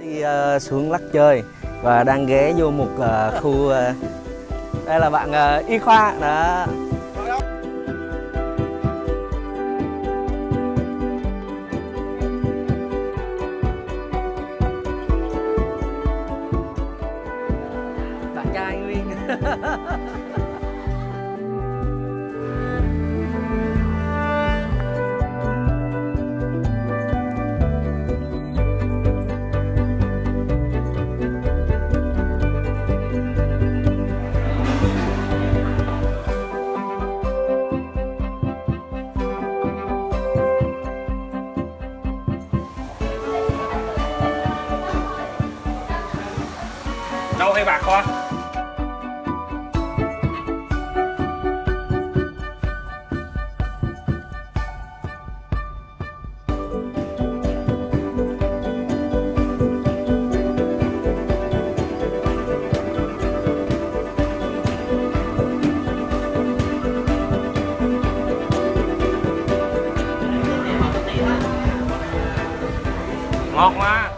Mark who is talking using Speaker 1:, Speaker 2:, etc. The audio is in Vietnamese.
Speaker 1: đi uh, xuống lắc chơi và đang ghé vô một uh, khu uh, đây là bạn uh, y khoa đó. Bạn trai nguyên
Speaker 2: đâu hay bạc con ngọt mà